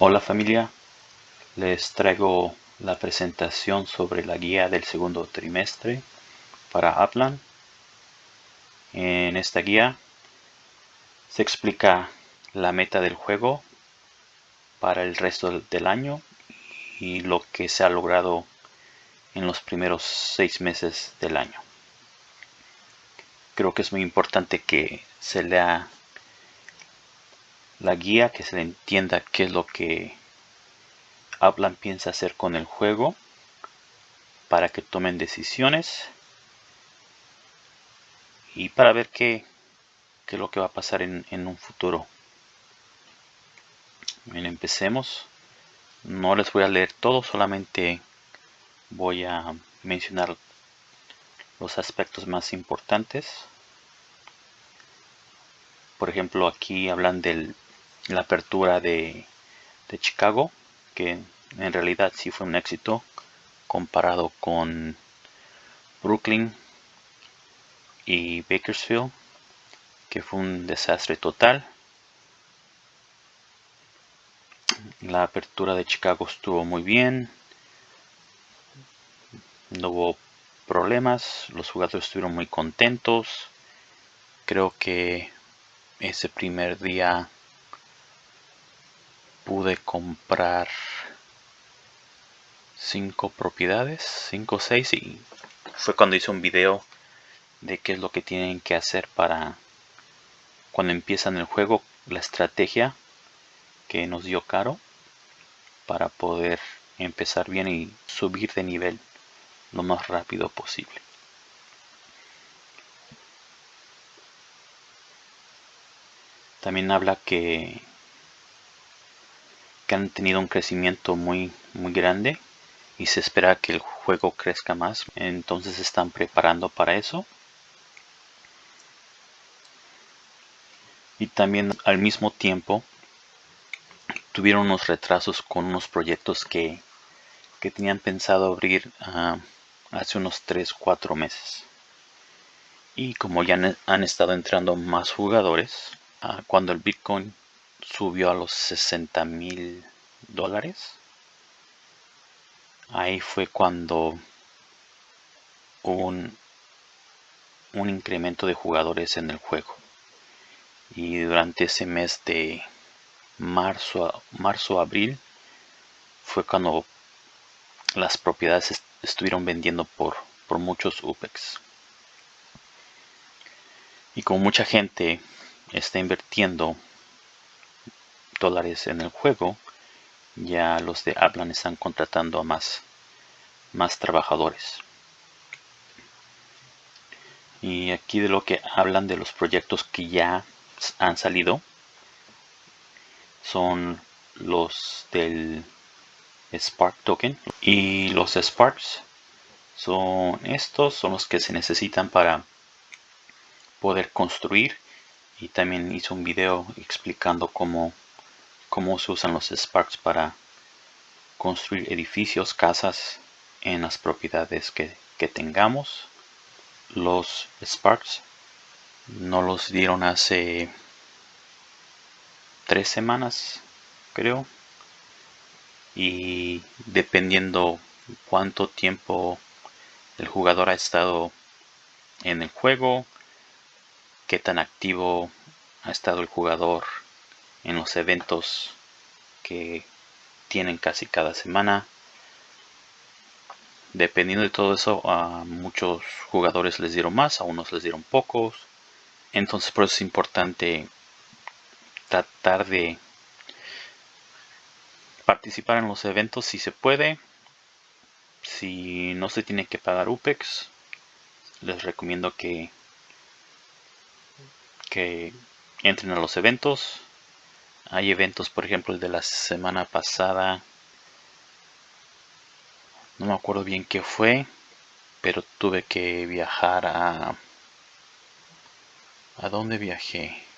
Hola familia, les traigo la presentación sobre la guía del segundo trimestre para Upland. En esta guía se explica la meta del juego para el resto del año y lo que se ha logrado en los primeros seis meses del año. Creo que es muy importante que se lea la guía, que se entienda qué es lo que Upland piensa hacer con el juego para que tomen decisiones y para ver qué, qué es lo que va a pasar en, en un futuro. Bien, empecemos. No les voy a leer todo, solamente voy a mencionar los aspectos más importantes. Por ejemplo, aquí hablan de la apertura de, de Chicago, que en realidad sí fue un éxito comparado con Brooklyn y Bakersfield, que fue un desastre total. La apertura de Chicago estuvo muy bien. No hubo problemas. Los jugadores estuvieron muy contentos. Creo que ese primer día pude comprar cinco propiedades, cinco o seis y fue cuando hice un video de qué es lo que tienen que hacer para cuando empiezan el juego, la estrategia que nos dio caro para poder empezar bien y subir de nivel lo más rápido posible. También habla que, que han tenido un crecimiento muy, muy grande y se espera que el juego crezca más. Entonces se están preparando para eso. Y también al mismo tiempo tuvieron unos retrasos con unos proyectos que, que tenían pensado abrir uh, hace unos 3-4 meses. Y como ya han, estado entrando más jugadores, uh, cuando el Bitcoin subió a los 60 mil dólares, ahí fue cuando hubo un, un incremento de jugadores en el juego. Y durante ese mes de marzo, marzo abril fue cuando las propiedades estuvieron vendiendo por, por muchos UPEX. Y como mucha gente está invirtiendo dólares en el juego, ya los de Aplan están contratando a más, más trabajadores. Y aquí de lo que hablan de los proyectos que ya han salido son los del Spark token y los Sparks son estos son los que se necesitan para poder construir y también hice un video explicando cómo, cómo se usan los Sparks para construir edificios, casas en las propiedades que, tengamos. Los Sparks no los dieron hace tres semanas, creo. Y dependiendo cuánto tiempo el jugador ha estado en el juego, qué tan activo ha estado el jugador en los eventos que tienen casi cada semana. Dependiendo de todo eso, a muchos jugadores les dieron más, a unos les dieron pocos. Entonces por eso es importante tratar de participar en los eventos si se puede. Si no se tiene que pagar UPEX, les recomiendo que, que entren a los eventos. Hay eventos, por ejemplo, el de la semana pasada. No me acuerdo bien qué fue, pero tuve que viajar a... ¿A dónde viajé?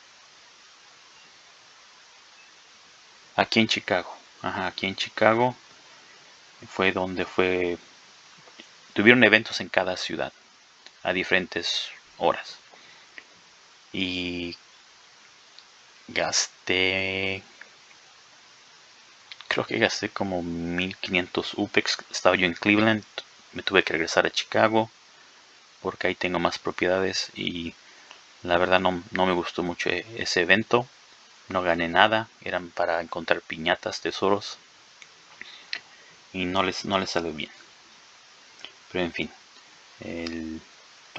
aquí en Chicago. Ajá, aquí en Chicago fue donde fue... Tuvieron eventos en cada ciudad a diferentes horas. Y gasté creo que gasté como 1500 UPEX. Estaba yo en Cleveland, me tuve que regresar a Chicago porque ahí tengo más propiedades y la verdad no, no me gustó mucho e, ese evento. No gané nada, eran para encontrar piñatas, tesoros y no les, no les salió bien. Pero en fin, ahí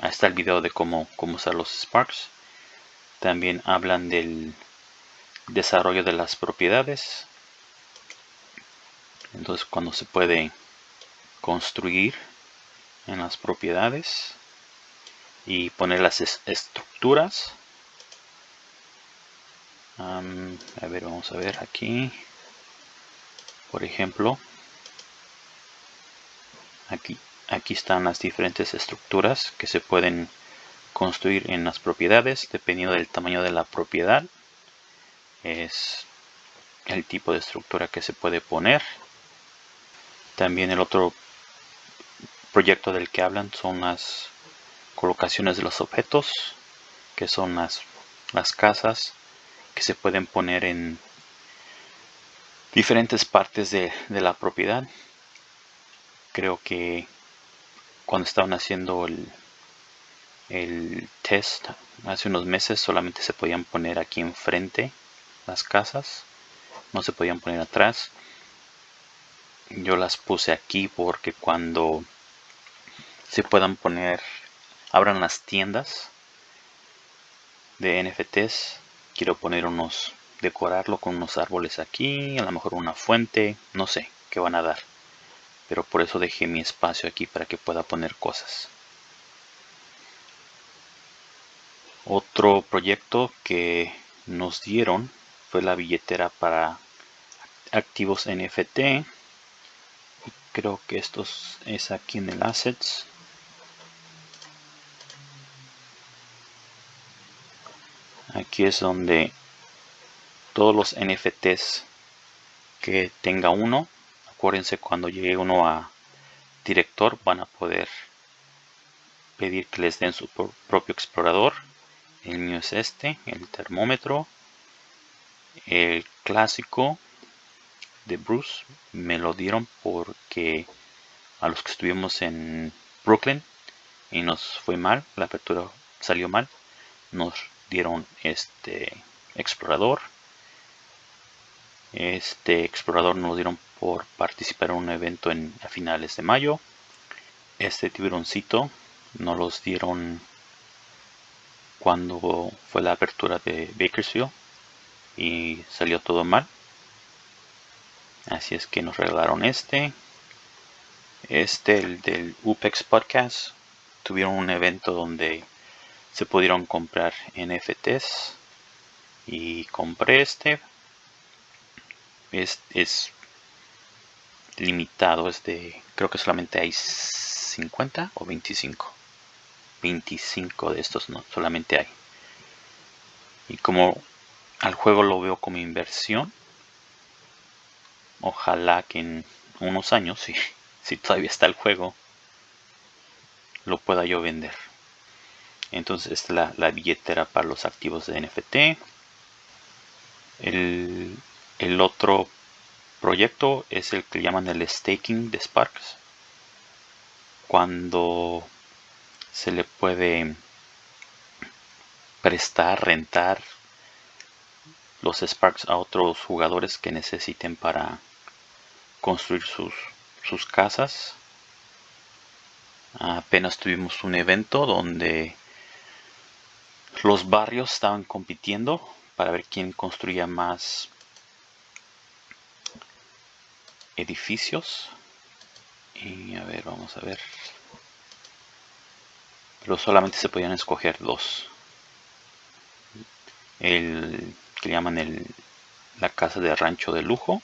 está el video de cómo, cómo usar los Sparks. También hablan del desarrollo de las propiedades. Entonces cuando se puede construir en las propiedades y poner las estructuras. a ver, vamos a ver aquí. Por ejemplo, aquí, aquí están las diferentes estructuras que se pueden construir en las propiedades dependiendo del tamaño de la propiedad. Es el tipo de estructura que se puede poner. También el otro proyecto del que hablan son las colocaciones de los objetos, que son las, las casas que se pueden poner en diferentes partes de, la propiedad. Creo que cuando estaban haciendo el, el test hace unos meses solamente se podían poner aquí enfrente las casas, no se podían poner atrás. Yo las puse aquí porque cuando se puedan poner abran las tiendas de NFTs. Quiero poner unos, decorarlo con unos árboles aquí, a lo mejor una fuente, no sé qué van a dar. Pero por eso dejé mi espacio aquí para que pueda poner cosas. Otro proyecto que nos dieron fue la billetera para activos NFT. Creo que esto es aquí en el Assets. aquí es donde todos los NFTs que tenga uno acuérdense cuando llegue uno a director van a poder pedir que les den su propio explorador el mío es este el termómetro el clásico de Bruce me lo dieron porque a los que estuvimos en Brooklyn y nos fue mal la apertura salió mal nos dieron este explorador. Este explorador nos lo dieron por participar en un evento en, a finales de mayo. Este tiburoncito nos los dieron cuando fue la apertura de Bakersfield y salió todo mal. Así es que nos regalaron este. Este, el del UPEX Podcast, tuvieron un evento donde se pudieron comprar NFTs y compré este. Es, es limitado es de creo que solamente hay 50 o 25 25 de estos no solamente hay. Y como al juego lo veo como inversión. Ojalá que en unos años si, si todavía está el juego lo pueda yo vender. Entonces esta es la, billetera para los activos de NFT el, el, otro proyecto es el que llaman el staking de Sparks. Cuando se le puede prestar, rentar los Sparks a otros jugadores que necesiten para construir sus, sus casas apenas tuvimos un evento donde los barrios estaban compitiendo para ver quién construía más edificios. Y a ver, vamos a ver. Pero solamente se podían escoger dos. El que llaman el, la casa de rancho de lujo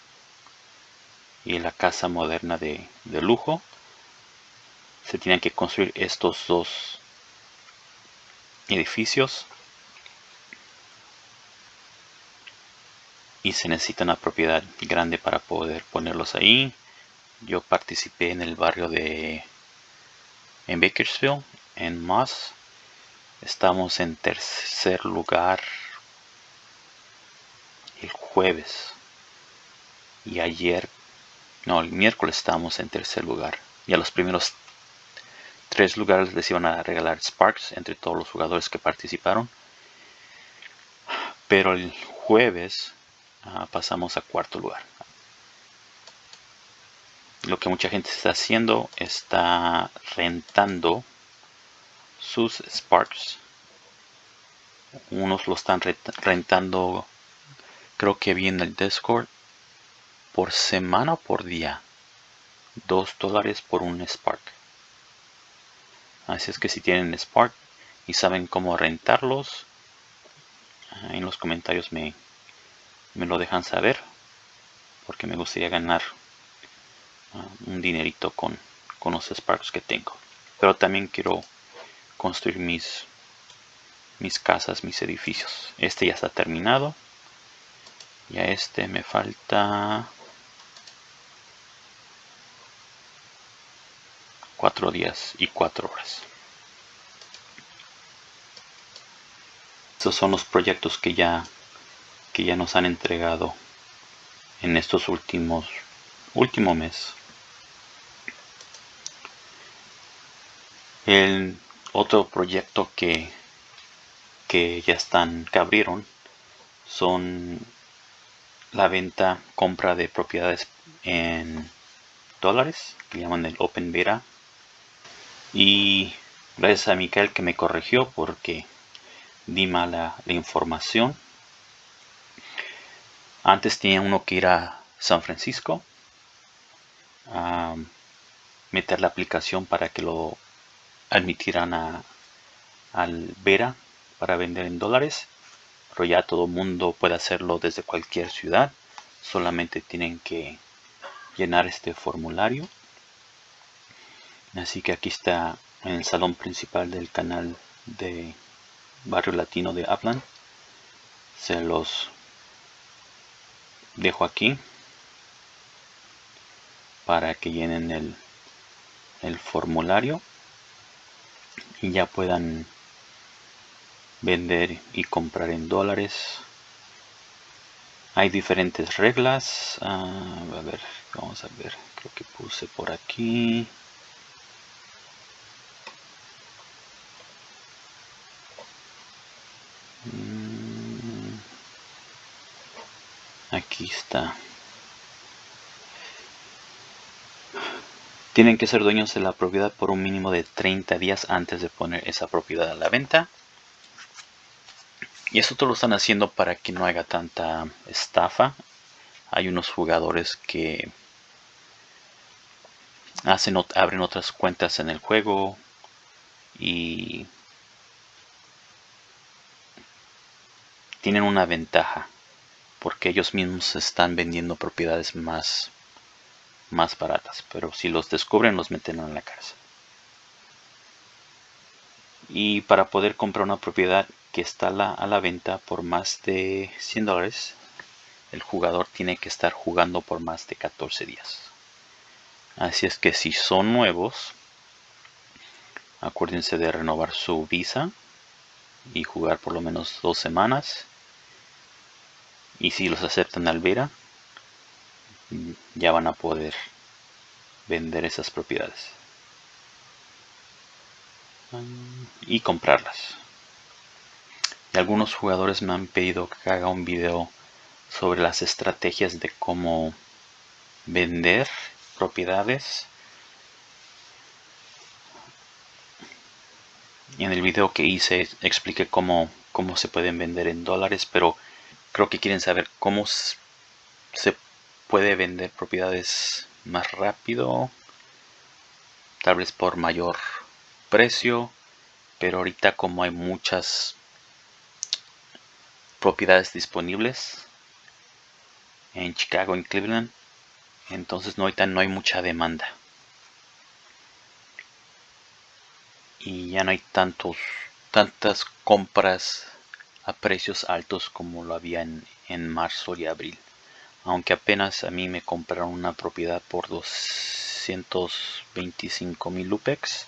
y la casa moderna de, de lujo. Se tienen que construir estos dos edificios y se necesita una propiedad grande para poder ponerlos ahí. Yo participé en el barrio de en Bakersfield en Moss. Estamos en tercer lugar el jueves y ayer, no, el miércoles estábamos en tercer lugar. Y a los primeros tres lugares les iban a regalar Sparks entre todos los jugadores que participaron. Pero el jueves ah, pasamos a cuarto lugar. Lo que mucha gente está haciendo está rentando sus Sparks. Unos lo están rentando, creo que vi en el Discord, por semana o por día. Dos dólares por un Spark. Así es que si tienen Spark y saben cómo rentarlos, en los comentarios me, me lo dejan saber. Porque me gustaría ganar ah, un dinerito con, con los Sparks que tengo. Pero también quiero construir mis, mis casas, mis edificios. Este ya está terminado. Y a este me falta cuatro días y cuatro horas. Estos son los proyectos que ya que ya nos han entregado en estos últimos último mes. El otro proyecto que que ya están que abrieron son la venta compra de propiedades en dólares que llaman el open beta. Y gracias a Michael que me corrigió porque di mala la información. Antes tenía uno que ir a San Francisco a meter la aplicación para que lo admitieran a, al Vera para vender en dólares pero ya todo el mundo puede hacerlo desde cualquier ciudad solamente tienen que llenar este formulario. Así que aquí está en el salón principal del canal de barrio latino de Upland se los dejo aquí para que llenen el, el formulario y ya puedan vender y comprar en dólares. Hay diferentes reglas. Ah, a ver vamos a ver creo que puse por aquí. Mm, aquí está. Tienen que ser dueños de la propiedad por un mínimo de 30 días antes de poner esa propiedad a la venta y eso todo lo están haciendo para que no haga tanta estafa. Hay unos jugadores que hacen, abren otras cuentas en el juego y tienen una ventaja porque ellos mismos están vendiendo propiedades más, más baratas. Pero si los descubren los meten en la cárcel. Y para poder comprar una propiedad que está a la venta por más de 100 dólares, el jugador tiene que estar jugando por más de 14 días. Así es que si son nuevos, acuérdense de renovar su visa y jugar por lo menos dos semanas. Y si los aceptan al Vera, ya van a poder vender esas propiedades y comprarlas algunos jugadores me han pedido que haga un video sobre las estrategias de cómo vender propiedades. Y en el video que hice expliqué cómo, cómo se pueden vender en dólares, pero creo que quieren saber cómo se puede vender propiedades más rápido, tal vez por mayor precio, pero ahorita como hay muchas propiedades disponibles en Chicago, en Cleveland. Entonces no, ahorita no hay mucha demanda. Y ya no hay tantos, tantas compras a precios altos como lo había en, en marzo y abril. Aunque apenas a mí me compraron una propiedad por 225 mil lupex.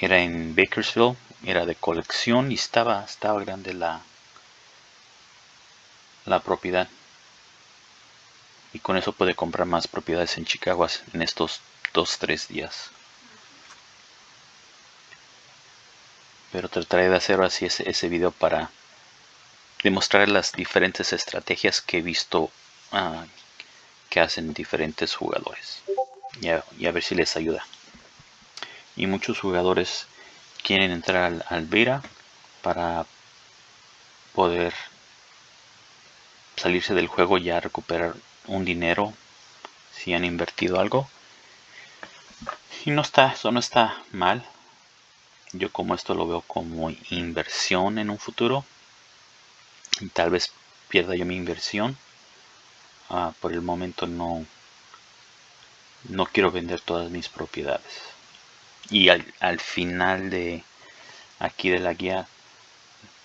Era en Bakersfield, era de colección y estaba, estaba grande la, la propiedad. y con eso puede comprar más propiedades en Chicago en estos dos tres días. Pero trataré de hacer así ese, ese video para demostrar las diferentes estrategias que he visto uh, que hacen diferentes jugadores. Y a, ver si les ayuda y muchos jugadores quieren entrar al, al para poder salirse del juego ya recuperar un dinero si han invertido algo. Y no está eso no está mal. Yo como esto lo veo como inversión en un futuro. Y tal vez pierda yo mi inversión. Uh, por el momento no no quiero vender todas mis propiedades y al, al final de aquí de la guía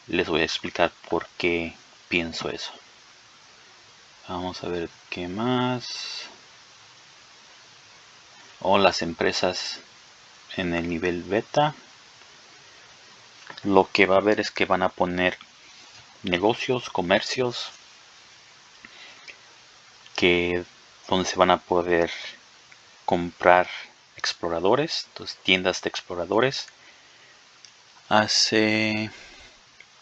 les voy a explicar por qué pienso eso. Vamos a ver qué más. O las empresas en el nivel beta. Lo que va a haber es que van a poner negocios, comercios, que donde se van a poder comprar exploradores, entonces tiendas de exploradores. Hace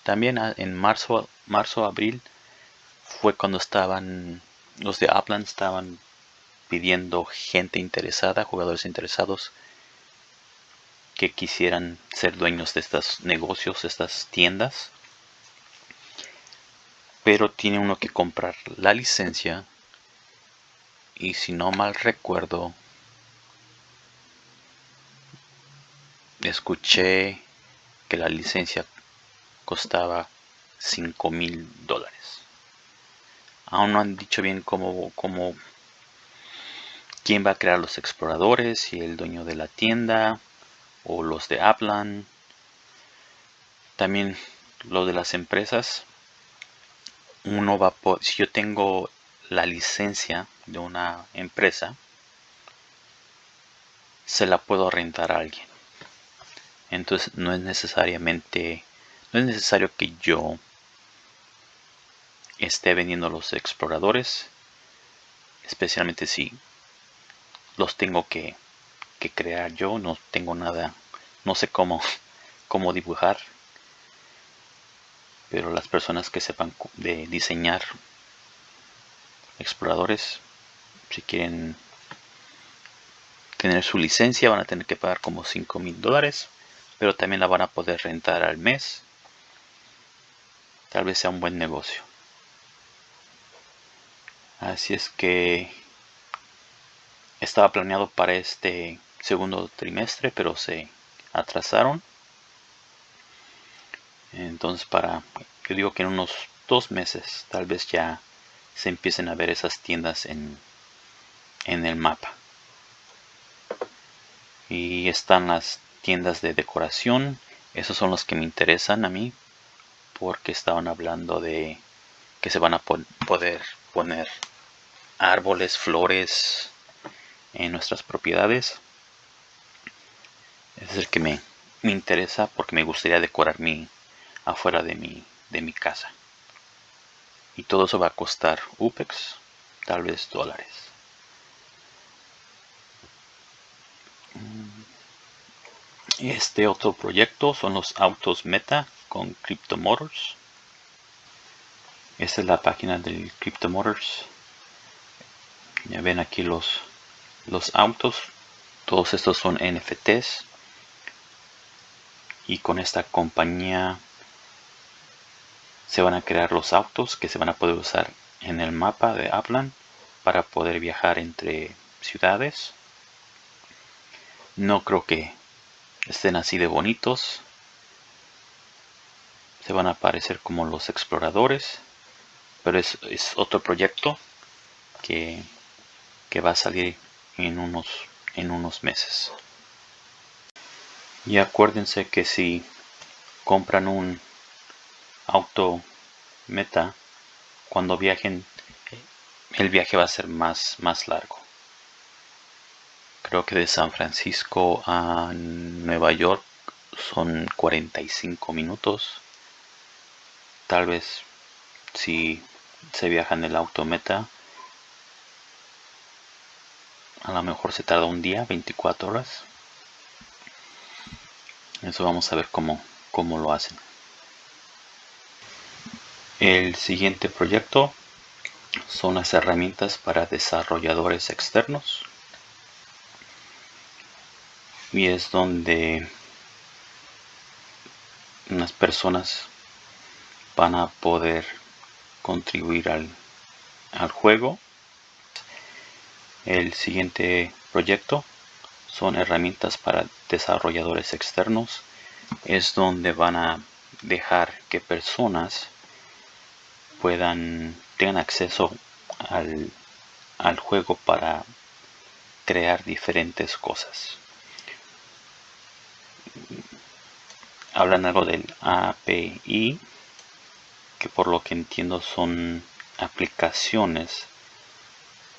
también en marzo, marzo, abril fue cuando estaban los de Upland estaban pidiendo gente interesada, jugadores interesados que quisieran ser dueños de estos negocios, estas tiendas. Pero tiene uno que comprar la licencia. Y si no mal recuerdo, escuché que la licencia costaba 5 mil dólares. Aún no han dicho bien cómo, cómo, quién va a crear los exploradores, y el dueño de la tienda, o los de Aplan. También lo de las empresas. Uno va por, si yo tengo la licencia de una empresa, se la puedo rentar a alguien. Entonces no es necesariamente, no es necesario que yo esté vendiendo los exploradores, especialmente si los tengo que que crear yo, no tengo nada, no sé cómo, cómo dibujar, pero las personas que sepan de diseñar exploradores, si quieren tener su licencia van a tener que pagar como 5 mil dólares, pero también la van a poder rentar al mes. Tal vez sea un buen negocio. Así es que estaba planeado para este segundo trimestre, pero se atrasaron. Entonces para, yo digo que en unos dos meses tal vez ya se empiecen a ver esas tiendas en, en el mapa. Y están las tiendas de decoración. Esos son los que me interesan a mí. Porque estaban hablando de que se van a poder poner árboles, flores en nuestras propiedades es el que me, me interesa porque me gustaría decorar mi afuera de mi, de mi casa. Y todo eso va a costar UPEX, tal vez dólares. Este otro proyecto son los autos Meta con Cryptomotors. Esta es la página del Cryptomotors. Ya ven aquí los, los autos. Todos estos son NFTs y con esta compañía se van a crear los autos que se van a poder usar en el mapa de Upland para poder viajar entre ciudades no creo que estén así de bonitos se van a parecer como los exploradores pero es, otro proyecto que, que va a salir en unos en unos meses y acuérdense que si compran un auto meta, cuando viajen, el viaje va a ser más, más largo. Creo que de San Francisco a Nueva York son 45 minutos. Tal vez si se viaja en el auto meta, a lo mejor se tarda un día 24 horas. Eso vamos a ver cómo, cómo lo hacen. El siguiente proyecto son las herramientas para desarrolladores externos y es donde unas personas van a poder contribuir al, al juego. El siguiente proyecto son herramientas para desarrolladores externos. Es donde van a dejar que personas puedan tengan acceso al, al juego para crear diferentes cosas hablan algo del API que por lo que entiendo son aplicaciones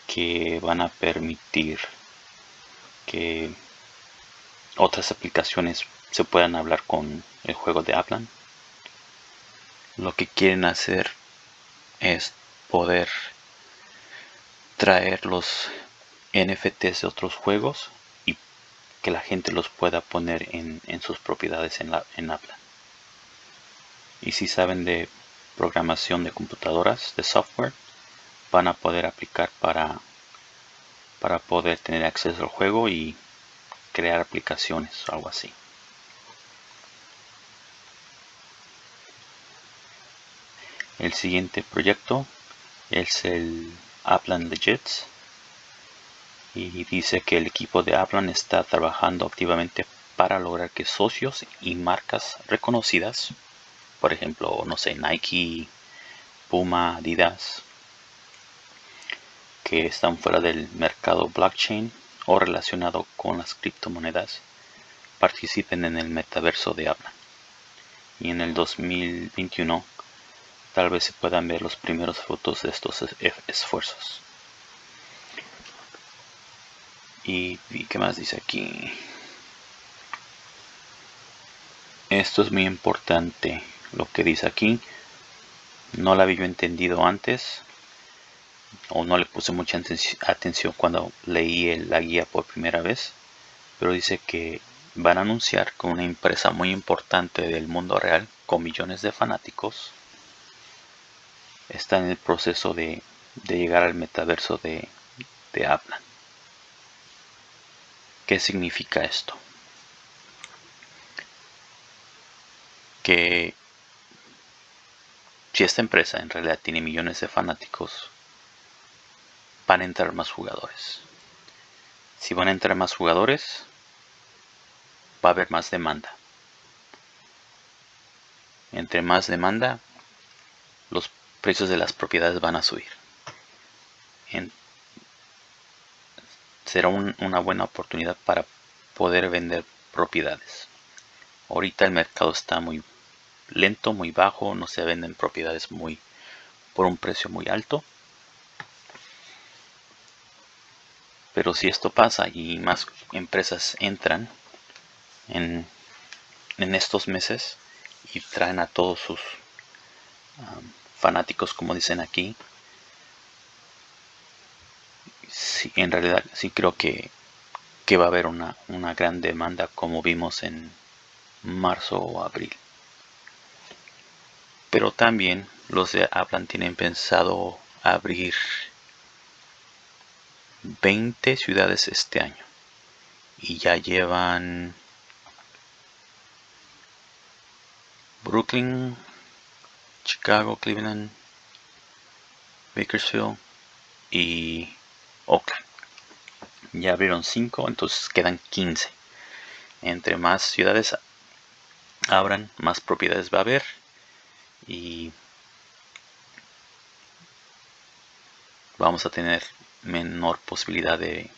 que van a permitir que otras aplicaciones se puedan hablar con el juego de Aplan. Lo que quieren hacer es poder traer los NFTs de otros juegos que la gente los pueda poner en, sus propiedades en, la, en Aplan. Y si saben de programación de computadoras, de software, van a poder aplicar para, para poder tener acceso al juego y crear aplicaciones o algo así. El siguiente proyecto es el Aplan Legits y dice que el equipo de Aplan está trabajando activamente para lograr que socios y marcas reconocidas, por ejemplo, no sé, Nike, Puma, Adidas, que están fuera del mercado blockchain o relacionado con las criptomonedas participen en el metaverso de Aplan. Y en el 2021 tal vez se puedan ver los primeros frutos de estos esfuerzos. Y, qué más dice aquí. Esto es muy importante lo que dice aquí. No lo había entendido antes o no le puse mucha atención cuando leí la guía por primera vez, pero dice que van a anunciar con una empresa muy importante del mundo real con millones de fanáticos está en el proceso de, llegar al metaverso de, de Aplan. ¿Qué significa esto? Que si esta empresa en realidad tiene millones de fanáticos, van a entrar más jugadores. Si van a entrar más jugadores, va a haber más demanda. Entre más demanda, los precios de las propiedades van a subir. Será una buena oportunidad para poder vender propiedades. Ahorita el mercado está muy lento, muy bajo, no se venden propiedades muy por un precio muy alto. Pero si esto pasa y más empresas entran en, estos meses y traen a todos sus fanáticos, como dicen aquí, en realidad sí creo que, que va a haber una, una gran demanda como vimos en marzo o abril. Pero también los de Aplan tienen pensado abrir 20 ciudades este año y ya llevan Brooklyn, Chicago, Cleveland, Bakersfield y Oakland. Ya abrieron 5, entonces quedan 15. Entre más ciudades abran, más propiedades va a haber y vamos a tener menor posibilidad de,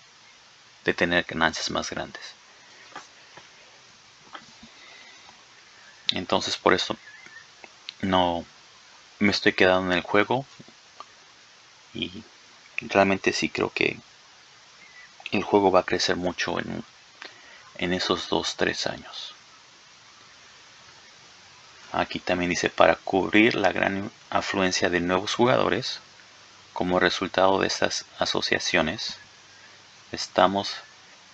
tener ganancias más grandes. Entonces por eso no me estoy quedando en el juego y realmente sí creo que el juego va a crecer mucho en, en esos 2-3 años. Aquí también dice para cubrir la gran afluencia de nuevos jugadores como resultado de estas asociaciones, estamos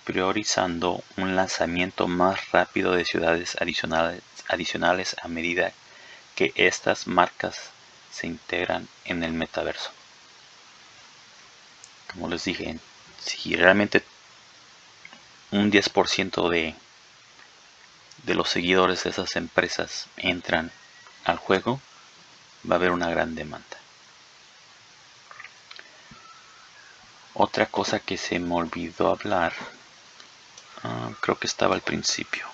priorizando un lanzamiento más rápido de ciudades adicionales, adicionales a medida que estas marcas se integran en el metaverso. Como les dije, si realmente un 10% de, de los seguidores de esas empresas entran al juego, va a haber una gran demanda. Otra cosa que se me olvidó hablar, ah, creo que estaba al principio.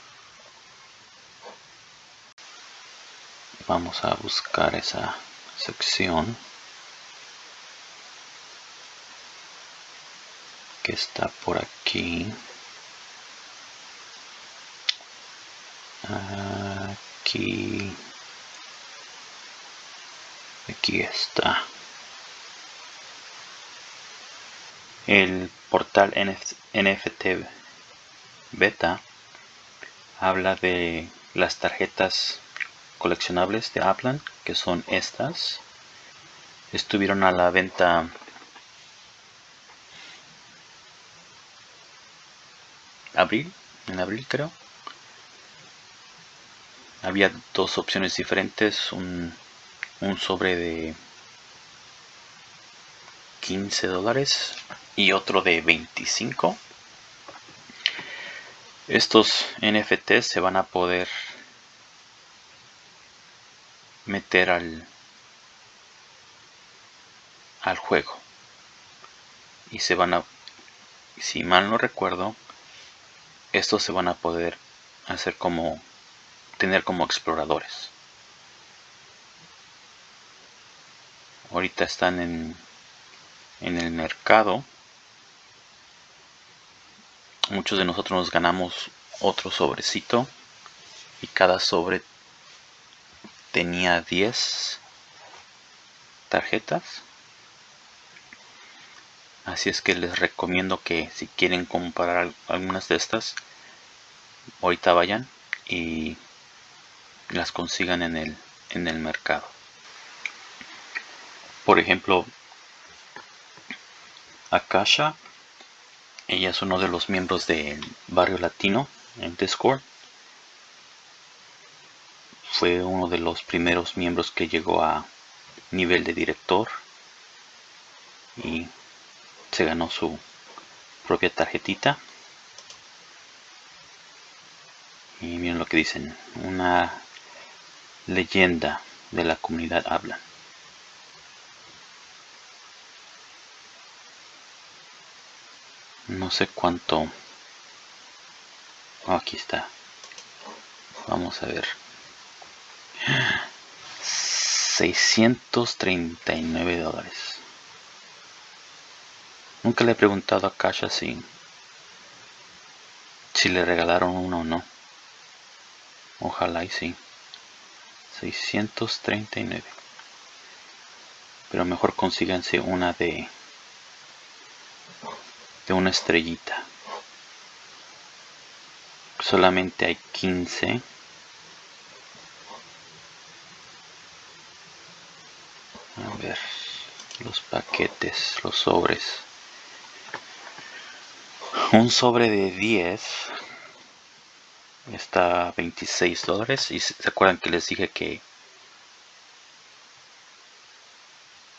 Vamos a buscar esa sección que está por aquí. Aquí. Aquí está. El portal NFT Beta habla de las tarjetas coleccionables de Aplan, que son estas. Estuvieron a la venta abril, en abril creo. Había dos opciones diferentes, un, sobre de 15 dólares y otro de 25. Estos NFTs se van a poder meter al, al juego y se van a si mal no recuerdo estos se van a poder hacer como tener como exploradores. Ahorita están en en el mercado. Muchos de nosotros nos ganamos otro sobrecito y cada sobre tenía 10 tarjetas así es que les recomiendo que si quieren comprar algunas de estas ahorita vayan y las consigan en el en el mercado. Por ejemplo Akasha ella es uno de los miembros del barrio latino en Discord. Fue uno de los primeros miembros que llegó a nivel de director y se ganó su propia tarjetita. Y miren lo que dicen una leyenda de la comunidad habla. No sé cuánto. Oh, aquí está. Vamos a ver. 639 dólares nunca le he preguntado a Kasha si si le regalaron uno o no. Ojalá y sí. 639 pero mejor consíganse una de de una estrellita. Solamente hay 15 a ver los paquetes los sobres un sobre de 10 está a 26 dólares. Y se acuerdan que les dije que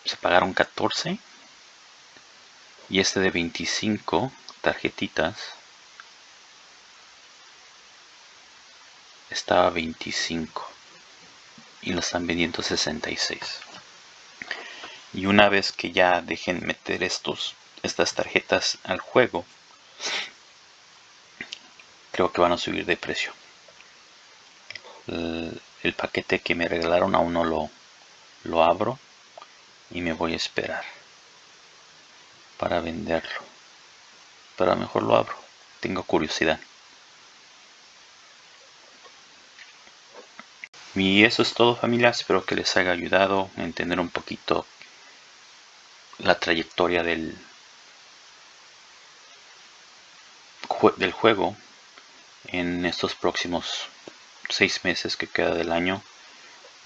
se pagaron 14 y este de 25 tarjetitas está a 25 y lo están vendiendo 66 y una vez que ya dejen meter estos estas tarjetas al juego creo que van a subir de precio. El, paquete que me regalaron aún no lo, lo abro y me voy a esperar para venderlo. Pero mejor lo abro. Tengo curiosidad. Y eso es todo familia. Espero que les haya ayudado a entender un poquito la trayectoria del, del juego en estos próximos seis meses que queda del año.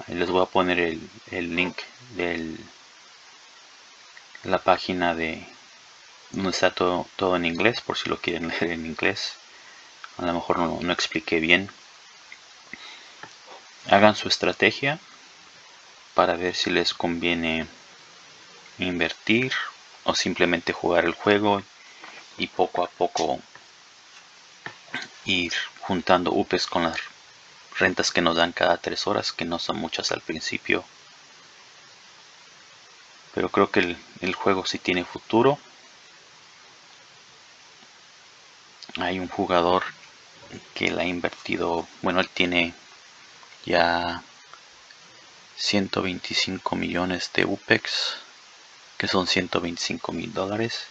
Les voy a poner el, link de la página de donde está todo, todo en inglés por si lo quieren leer en inglés. A lo mejor no, no expliqué bien. Hagan su estrategia para ver si les conviene invertir o simplemente jugar el juego y poco a poco ir juntando UPES con las rentas que nos dan cada tres horas que no son muchas al principio. Pero creo que el, el juego sí tiene futuro. Hay un jugador que la ha invertido bueno él tiene ya 125 millones de UPEX que son 125 mil dólares.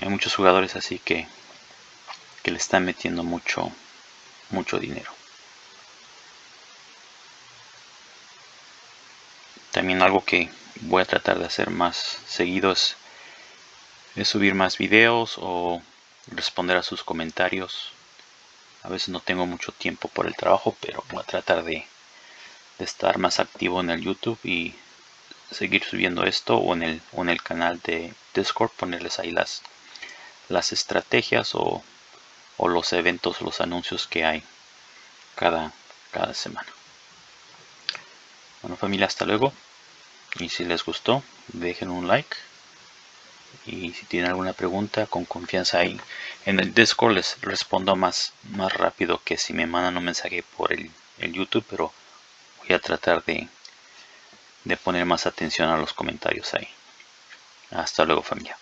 Hay muchos jugadores así que que le están metiendo mucho mucho dinero. También algo que voy a tratar de hacer más seguido es, subir más videos o responder a sus comentarios. A veces no tengo mucho tiempo por el trabajo pero voy a tratar de, de estar más activo en el youtube y seguir subiendo esto o en el, o en el canal de discord ponerles ahí las las estrategias o, o los eventos los anuncios que hay cada cada semana. Bueno familia hasta luego. Y si les gustó dejen un like. Y si tienen alguna pregunta con confianza ahí en el discord les respondo más más rápido que si me mandan un mensaje por el, el youtube pero voy a tratar de de poner más atención a los comentarios ahí. Hasta luego familia